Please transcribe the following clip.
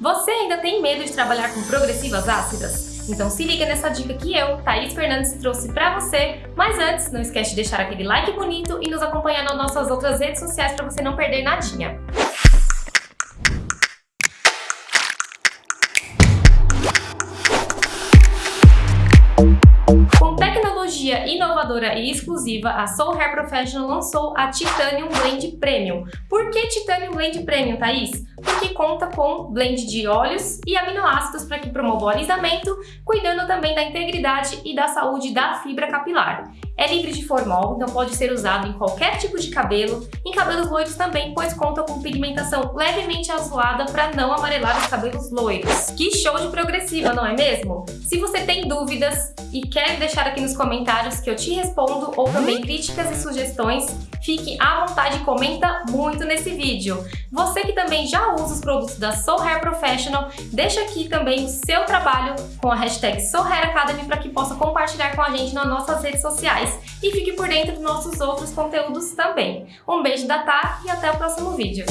Você ainda tem medo de trabalhar com progressivas ácidas? Então se liga nessa dica que eu, Thaís Fernandes, trouxe pra você. Mas antes, não esquece de deixar aquele like bonito e nos acompanhar nas nossas outras redes sociais para você não perder nadinha. Tecnologia inovadora e exclusiva, a Soul Hair Professional lançou a Titanium Blend Premium. Por que Titanium Blend Premium, Thaís? Porque conta com blend de óleos e aminoácidos para que promova o alisamento, cuidando também da integridade e da saúde da fibra capilar. É livre de formol, então pode ser usado em qualquer tipo de cabelo, em cabelos loiros também, pois conta com pigmentação levemente azulada para não amarelar os cabelos loiros. Que show de progressiva, não é mesmo? Se você tem dúvidas e quer deixar aqui nos comentários que eu te respondo ou também críticas e sugestões, fique à vontade e comenta muito nesse vídeo. Você que também já usa os produtos da Soul Hair Professional, deixa aqui também o seu trabalho com a hashtag Soul Hair Academy para que possa compartilhar com a gente nas nossas redes sociais e fique por dentro dos nossos outros conteúdos também. Um beijo da Tá e até o próximo vídeo.